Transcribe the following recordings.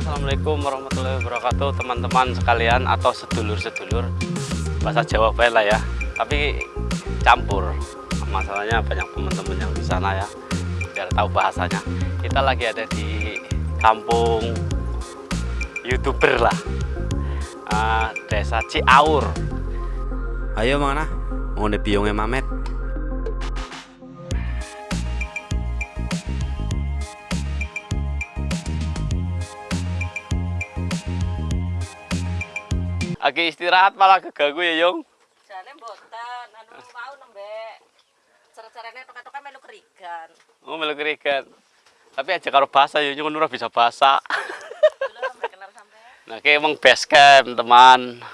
Assalamualaikum warahmatullahi wabarakatuh teman-teman sekalian atau sedulur-sedulur. Bahasa Jawa baik lah ya tapi campur. Masalahnya banyak teman-teman yang di sana ya biar tahu bahasanya. Kita lagi ada di kampung youtuber lah. Uh, desa Ciaur. Ayo mana mau biongnya Mamet Lagi istirahat malah keganggu ya, Yung. Jane mboten, anu mau nembe. Cara-carane toka-toka melu kerigan. Oh, melu kerigan. Tapi aja karo bahasa ya, Yung ora bisa bahasa. Sampean. nah, kayak emang base camp, teman.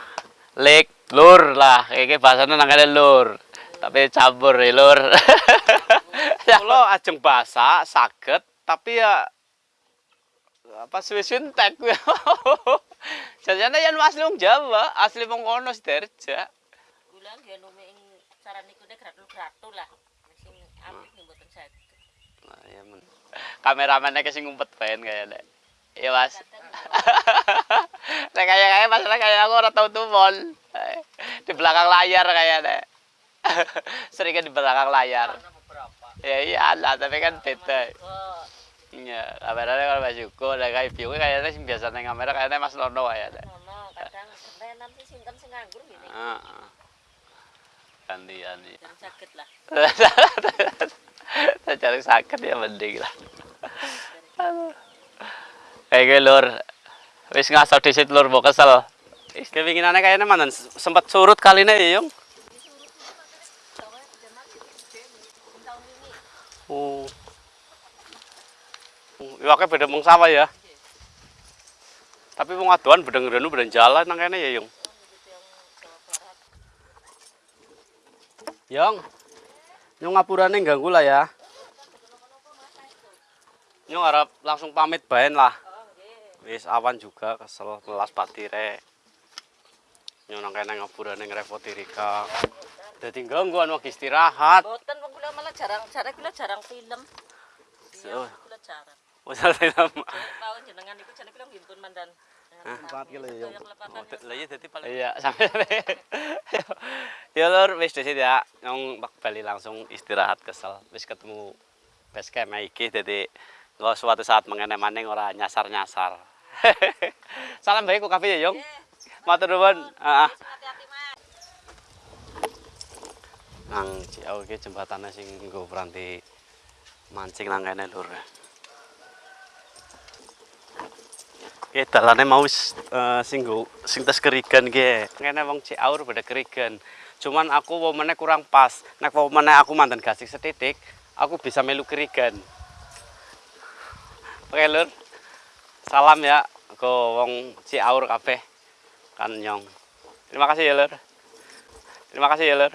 Lek, lur lah. Kayak bahasanya nangane lur. Tapi campur ya, lur. Kalau ajeng bahasa saged, tapi ya apa entek kuwi. Jajane yen asli wong Jawa, asli wong kono Sidarja. Kula nggih numi ing cara niku nek gratul-gratul lah. Sing apik nih mboten saged. Nah, ya men. Kameramennya ke sing ngumpet bae kayaknya. Iya, Mas. Nah, kayak kayak masalah kayak aku ora tau tumon. Di belakang layar kayaknya. Sering kan di belakang layar. Ya iya lah, tapi kan beda. Iya, kameranya kalau Mas Yuko, ada kayak view kayaknya sing biasa neng kamera kayaknya Mas Nono kayaknya. ngono kadang sampean nanti sinten sing nganggur ngene. Heeh. Gantian ya. Jangan saged lah. Saya cari sakit ya mending lah. Kayak lur, wis ngasal disit lur mau kesel. Wis kepinginannya kayaknya mana sempat surut kali ini ya yung. Tawa jaman iki tahun ini. Oh. Iwaknya beda mong sama ya. Tapi wong aduan bedeng-bedeng bedeng jalan nang kene ya yung. Yung. Yung ngapurane ganggu lah ya. Yung harap langsung pamit baen lah. Wis awan juga kesel melas patire. Yung nang kene ngapurane ngrepoti Rika. Dadi gangguan wong istirahat. Mboten wong kula malah jarang jarang kula jarang film. Iya, kula jarang. Wis film. Tahun jenengan iku jane mandan. Ya. Lah iya dadi paling Iya, sampai Ya lur wis disit ya. Bali langsung istirahat kesel. Wis ketemu base camp iki dadi suatu saat mengene maning ora nyasar-nyasar. Salam baik ku kafe ya, Yung. Matur nuwun. Heeh. Nang Ciau iki jembatane sing nggo peranti mancing nang kene lur. Oke, dalane mau wis eh, sing nggo sing tes kerigan ki. Kene wong Ciaur pada kerigan. Cuman aku womene kurang pas. Nek womene aku mantan gasik setitik, aku bisa melu kerigan. Oke, lur. Salam ya ke wong Ciaur kabeh. Kan nyong. Terima kasih ya, lur. Terima kasih ya, lur.